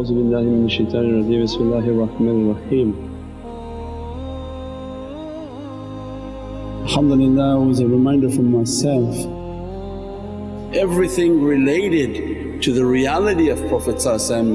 A'udhu billahi minash shaitani rajeem, bismillahir rahmanir raheem. Alhamdulillah was a reminder for myself. Everything related to the reality of Prophet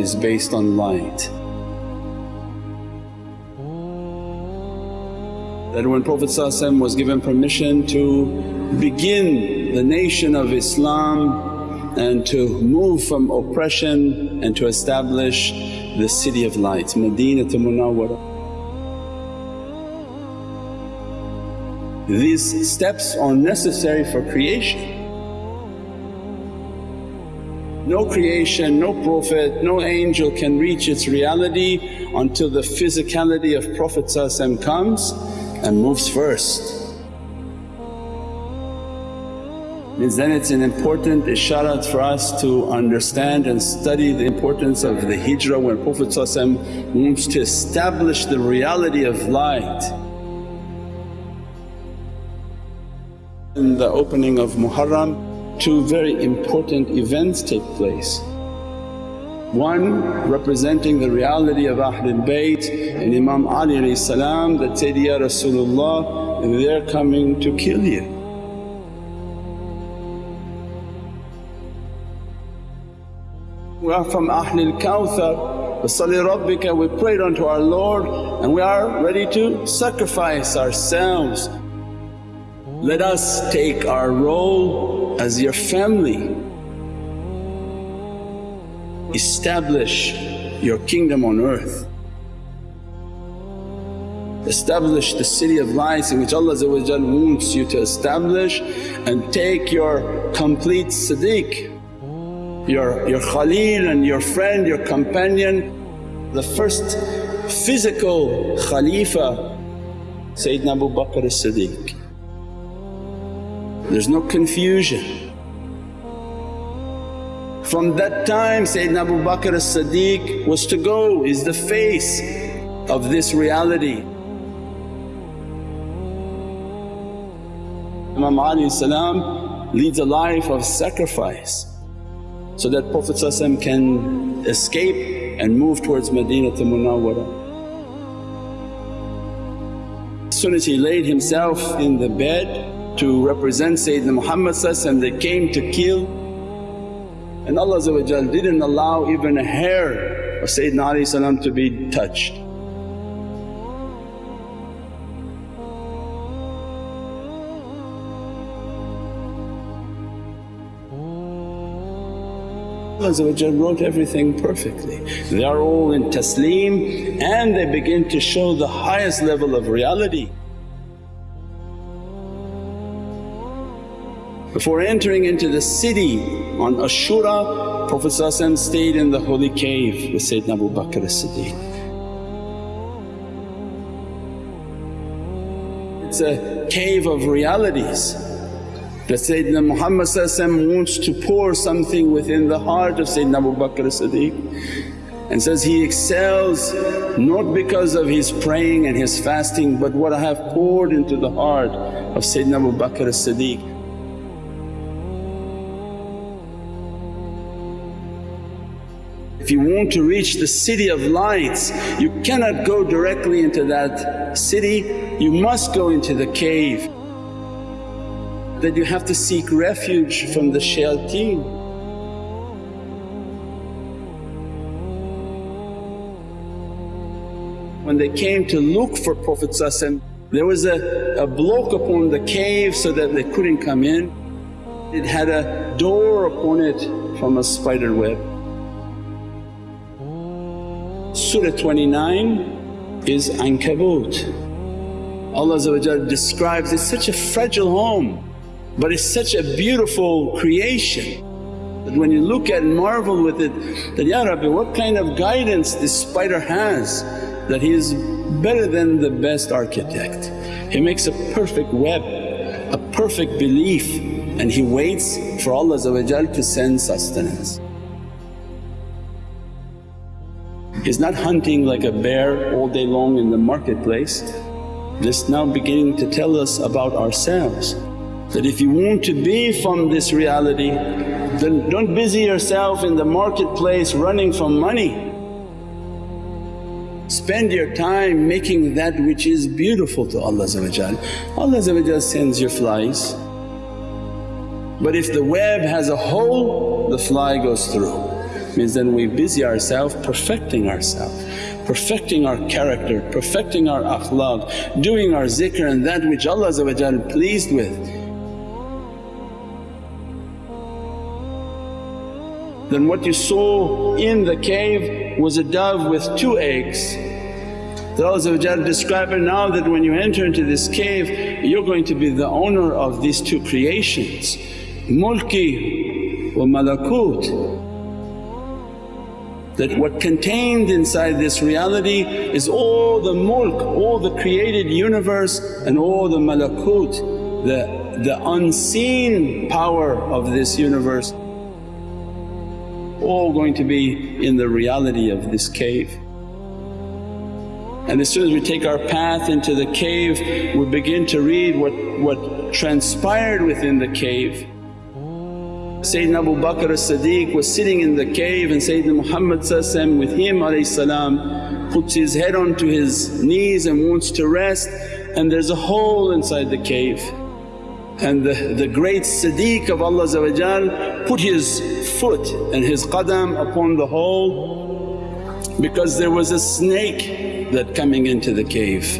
is based on light. That when Prophet was given permission to begin the nation of Islam and to move from oppression and to establish the city of light, Madinatul Munawwara. These steps are necessary for creation. No creation, no prophet, no angel can reach its reality until the physicality of Prophet comes and moves first. Means then it's an important isharat for us to understand and study the importance of the hijrah when Prophet wants to establish the reality of light. In the opening of Muharram two very important events take place. One representing the reality of Ahlul Bayt and Imam Ali that said, Ya Rasulullah they're coming to kill you. We are from Ahlul Kawthar, Wasalli Rabbika we prayed unto our Lord and we are ready to sacrifice ourselves. Let us take our role as your family. Establish your kingdom on earth. Establish the city of lights in which Allah wants you to establish and take your complete siddiq your, your Khalil and your friend, your companion. The first physical Khalifa Sayyidina Abu Bakr as-Siddiq. There's no confusion. From that time Sayyidina Abu Bakr as-Siddiq was to go, is the face of this reality. Imam Ali leads a life of sacrifice so that Prophet can escape and move towards Madinatul Munawwara. As soon as he laid himself in the bed to represent Sayyidina Muhammad and they came to kill and Allah didn't allow even a hair of Sayyidina Ali to be touched. Allah wrote everything perfectly. They are all in taslim and they begin to show the highest level of reality. Before entering into the city on Ashura, Prophet stayed in the holy cave with Sayyidina Abu Bakr as-Siddiq. It's a cave of realities that Sayyidina Muhammad wants to pour something within the heart of Sayyidina Abu Bakr as-Siddiq and says, he excels not because of his praying and his fasting but what I have poured into the heart of Sayyidina Abu Bakr as-Siddiq. If you want to reach the city of lights you cannot go directly into that city, you must go into the cave that you have to seek refuge from the shayateen. When they came to look for Prophet there was a, a block upon the cave so that they couldn't come in. It had a door upon it from a spider web. Surah 29 is Ankabut. Allah describes it's such a fragile home but it's such a beautiful creation that when you look at and marvel with it that, Ya Rabbi what kind of guidance this spider has that he is better than the best architect. He makes a perfect web, a perfect belief and he waits for Allah to send sustenance. He's not hunting like a bear all day long in the marketplace. This now beginning to tell us about ourselves that if you want to be from this reality then don't busy yourself in the marketplace running from money. Spend your time making that which is beautiful to Allah Allah sends your flies. But if the web has a hole, the fly goes through. Means then we busy ourselves perfecting ourselves, perfecting our character, perfecting our akhlaq, doing our zikr and that which Allah pleased with. Then what you saw in the cave was a dove with two eggs. That Allah described it now that when you enter into this cave you're going to be the owner of these two creations, mulki wa malakut that what contained inside this reality is all the mulk, all the created universe and all the malakut, the, the unseen power of this universe all going to be in the reality of this cave. And as soon as we take our path into the cave we begin to read what, what transpired within the cave. Sayyidina Abu Bakr as-Siddiq was sitting in the cave and Sayyidina Muhammad with him salam puts his head onto his knees and wants to rest and there's a hole inside the cave. And the, the great Siddiq of Allah put his foot and his qadam upon the hole because there was a snake that coming into the cave.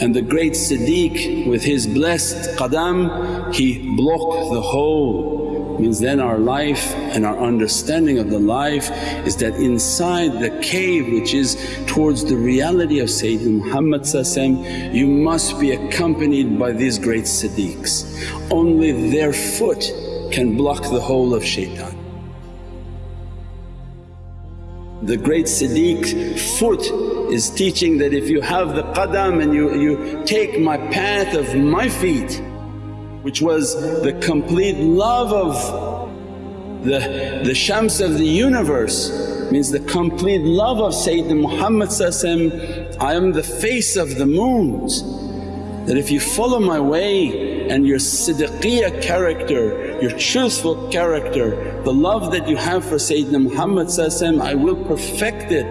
And the great Siddiq with his blessed qadam he blocked the hole means then our life and our understanding of the life is that inside the cave which is towards the reality of Sayyidina Muhammad you must be accompanied by these great siddiqs. Only their foot can block the hole of shaitan. The great Siddiq foot is teaching that if you have the qadam and you, you take my path of my feet which was the complete love of the, the shams of the universe means the complete love of Sayyidina Muhammad I am the face of the moons. That if you follow my way and your siddiqiyya character, your truthful character, the love that you have for Sayyidina Muhammad I will perfect it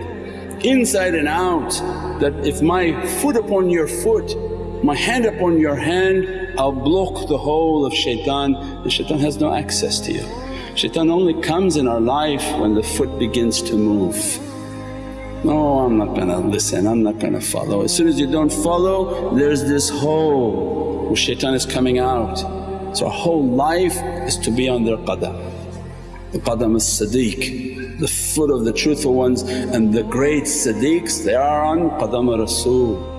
inside and out that if my foot upon your foot, my hand upon your hand I'll block the hole of shaitan and shaitan has no access to you. Shaitan only comes in our life when the foot begins to move. No, I'm not gonna listen, I'm not gonna follow. As soon as you don't follow there's this hole shaitan is coming out. So our whole life is to be on their qadam. The qadam is sadiq, the foot of the truthful ones and the great sadiqs they are on qadam Rasul.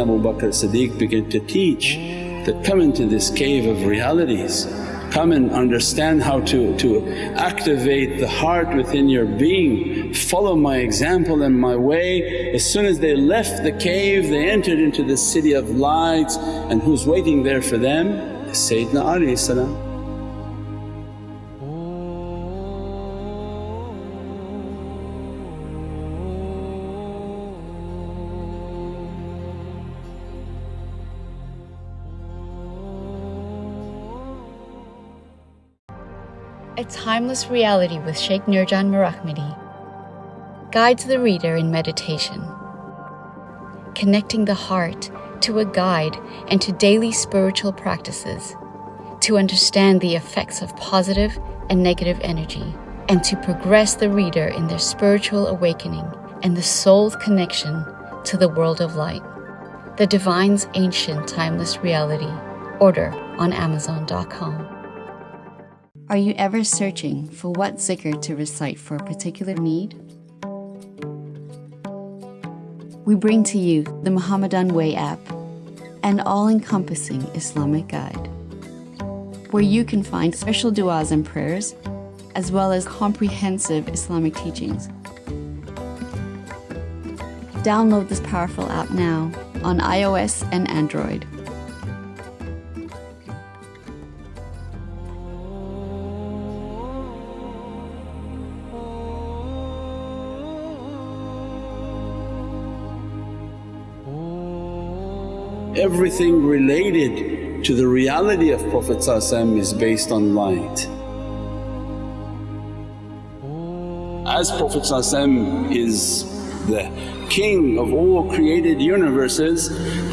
Abu Bakr Siddiq began to teach that come into this cave of realities, come and understand how to, to activate the heart within your being, follow my example and my way. As soon as they left the cave they entered into the city of lights and who's waiting there for them? Sayyidina Ali A Timeless Reality with Sheikh Nurjan Mirahmadi guides the reader in meditation, connecting the heart to a guide and to daily spiritual practices to understand the effects of positive and negative energy and to progress the reader in their spiritual awakening and the soul's connection to the world of light. The Divine's Ancient Timeless Reality. Order on Amazon.com. Are you ever searching for what zikr to recite for a particular need? We bring to you the Muhammadan Way app, an all encompassing Islamic guide, where you can find special du'as and prayers, as well as comprehensive Islamic teachings. Download this powerful app now on iOS and Android. Everything related to the reality of Prophet is based on light. as Prophet is the king of all created universes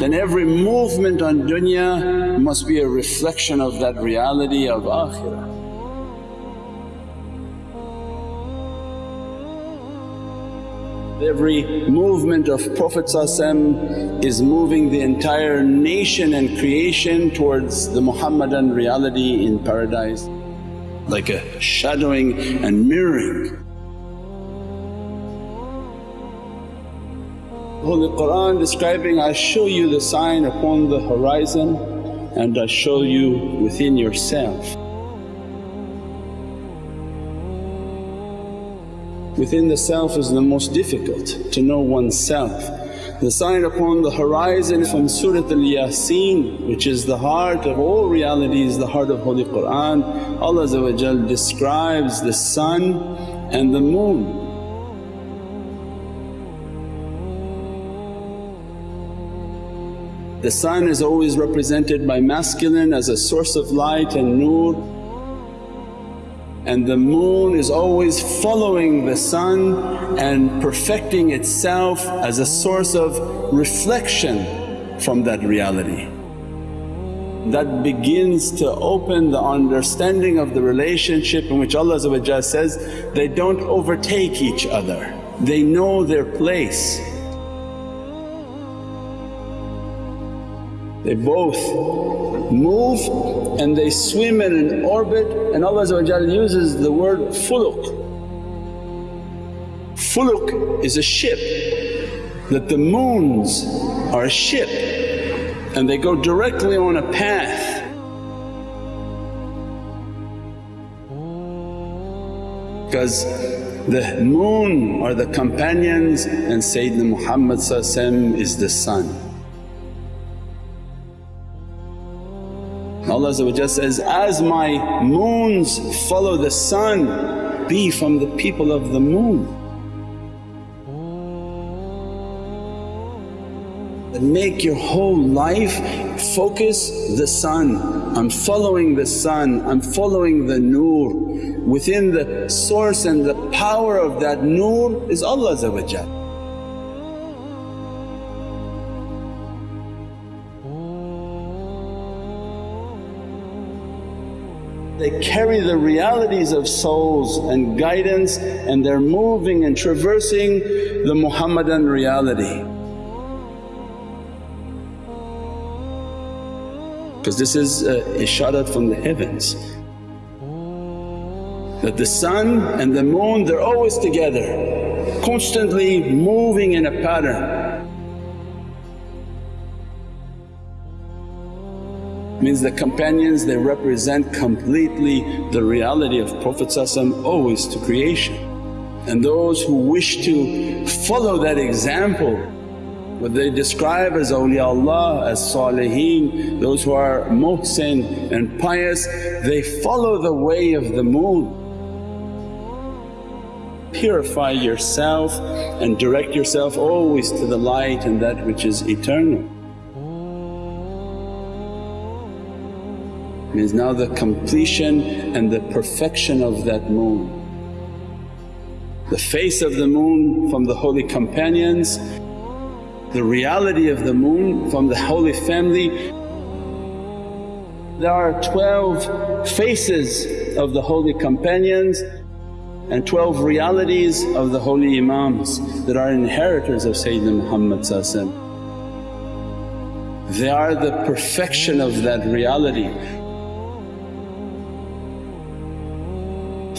then every movement on dunya must be a reflection of that reality of akhirah. Every movement of Prophet is moving the entire nation and creation towards the Muhammadan reality in paradise like a shadowing and mirroring. Holy Qur'an describing, I show you the sign upon the horizon and I show you within yourself. Within the self is the most difficult to know oneself. The sign upon the horizon from Surat al-Yasin which is the heart of all realities, the heart of Holy Qur'an, Allah describes the sun and the moon. The sun is always represented by masculine as a source of light and nur and the moon is always following the sun and perfecting itself as a source of reflection from that reality. That begins to open the understanding of the relationship in which Allah says, they don't overtake each other, they know their place. They both move and they swim in an orbit and Allah uses the word fuluk. Fuluk is a ship that the moons are a ship and they go directly on a path. Because the moon are the companions and Sayyidina Muhammad is the sun. Allah says, as my moons follow the sun, be from the people of the moon. Make your whole life focus the sun, I'm following the sun, I'm following the nur. Within the source and the power of that nur is Allah They carry the realities of souls and guidance and they're moving and traversing the Muhammadan reality. Because this is a isharat from the heavens that the sun and the moon they're always together, constantly moving in a pattern. Means the companions they represent completely the reality of Prophet always to creation. And those who wish to follow that example what they describe as awliyaullah, as salihin, those who are muhsin and pious, they follow the way of the moon. Purify yourself and direct yourself always to the light and that which is eternal. Means now the completion and the perfection of that moon. The face of the moon from the holy companions, the reality of the moon from the holy family. There are 12 faces of the holy companions and 12 realities of the holy Imams that are inheritors of Sayyidina Muhammad They are the perfection of that reality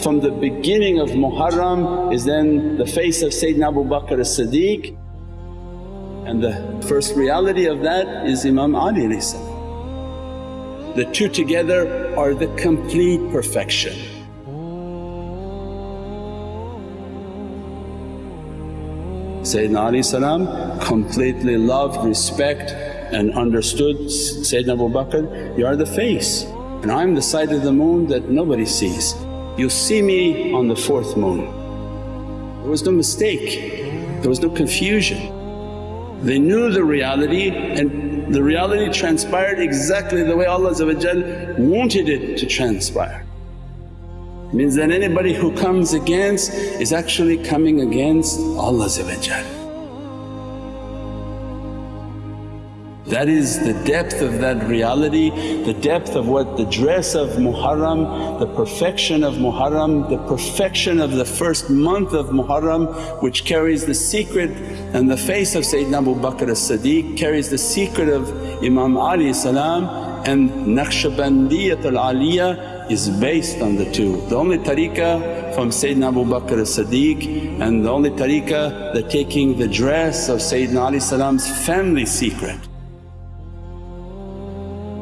from the beginning of Muharram is then the face of Sayyidina Abu Bakr as-Siddiq and the first reality of that is Imam Ali The two together are the complete perfection. Sayyidina Ali completely loved, respect and understood Sayyidina Abu Bakr, you are the face and I'm the side of the moon that nobody sees. You'll see me on the fourth moon. There was no mistake, there was no confusion. They knew the reality and the reality transpired exactly the way Allah wanted it to transpire. Means that anybody who comes against is actually coming against Allah That is the depth of that reality, the depth of what the dress of Muharram, the perfection of Muharram, the perfection of the first month of Muharram which carries the secret and the face of Sayyidina Abu Bakr as-Siddiq, carries the secret of Imam Ali salam and Naqshbandiyatul Aliyah is based on the two. The only tariqah from Sayyidina Abu Bakr as-Siddiq and the only tariqah that taking the dress of Sayyidina Ali family secret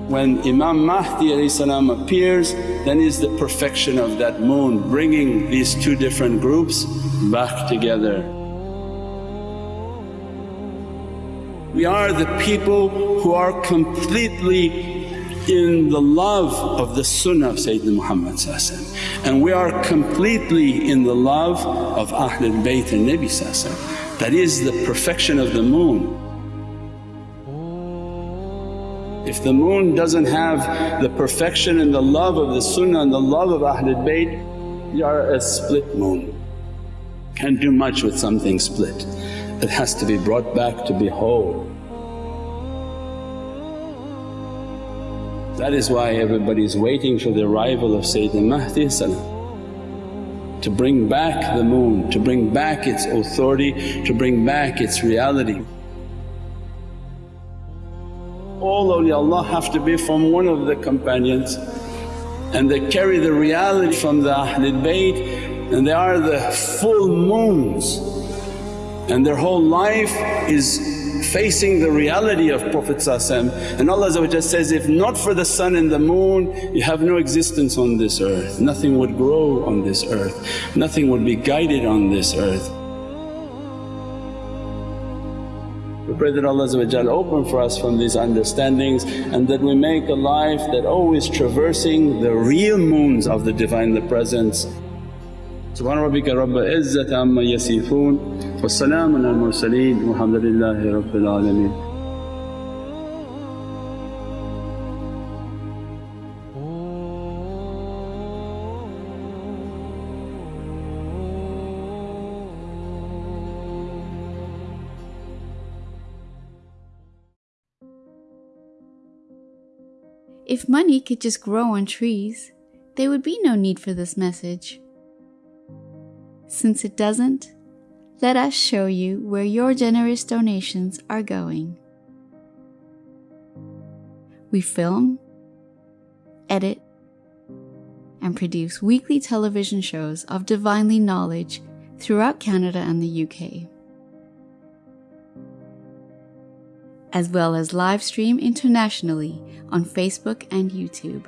when Imam Mahdi appears then is the perfection of that moon bringing these two different groups back together. We are the people who are completely in the love of the sunnah of Sayyidina Muhammad and we are completely in the love of Ahlul Bayt and Nabi That is the perfection of the moon. If the moon doesn't have the perfection and the love of the sunnah and the love of Ahlul Bayt, you are a split moon. Can't do much with something split, it has to be brought back to be whole. That is why everybody is waiting for the arrival of Sayyidina Mahdi to bring back the moon, to bring back its authority, to bring back its reality all awliyaullah have to be from one of the companions and they carry the reality from the Ahlul Bayt and they are the full moons. And their whole life is facing the reality of Prophet and Allah says, if not for the sun and the moon you have no existence on this earth, nothing would grow on this earth, nothing would be guided on this earth. We pray that Allah open for us from these understandings and that we make a life that always traversing the real moons of the Divine the Presence. Subhana rabbika rabbil izzati amma yasifoon wa salaamun al mursaleen walhamdulillahi rabbil alameen. If money could just grow on trees, there would be no need for this message. Since it doesn't, let us show you where your generous donations are going. We film, edit, and produce weekly television shows of divinely knowledge throughout Canada and the UK. As well as live stream internationally on Facebook and YouTube.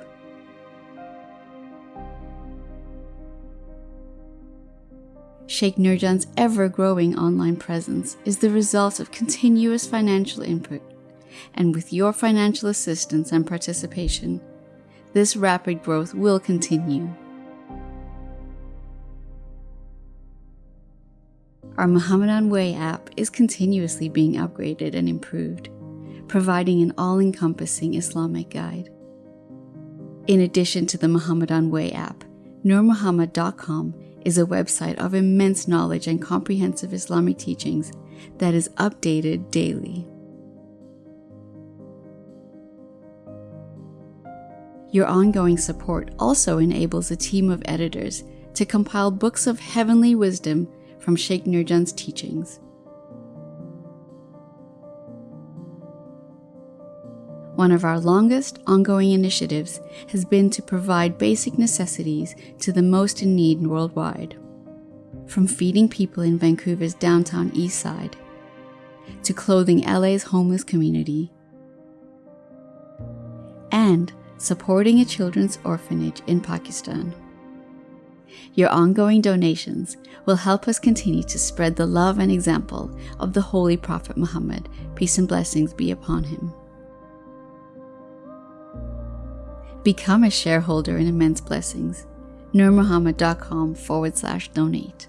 Sheikh Nurjan's ever growing online presence is the result of continuous financial input, and with your financial assistance and participation, this rapid growth will continue. Our Muhammadan Way app is continuously being upgraded and improved, providing an all encompassing Islamic guide. In addition to the Muhammadan Way app, NurMuhammad.com is a website of immense knowledge and comprehensive Islamic teachings that is updated daily. Your ongoing support also enables a team of editors to compile books of heavenly wisdom from Sheikh Nurjan's teachings. One of our longest ongoing initiatives has been to provide basic necessities to the most in need worldwide. From feeding people in Vancouver's downtown east side, to clothing LA's homeless community, and supporting a children's orphanage in Pakistan. Your ongoing donations will help us continue to spread the love and example of the Holy Prophet Muhammad, peace and blessings be upon him. Become a shareholder in Immense Blessings. NurMuhammad.com forward slash donate.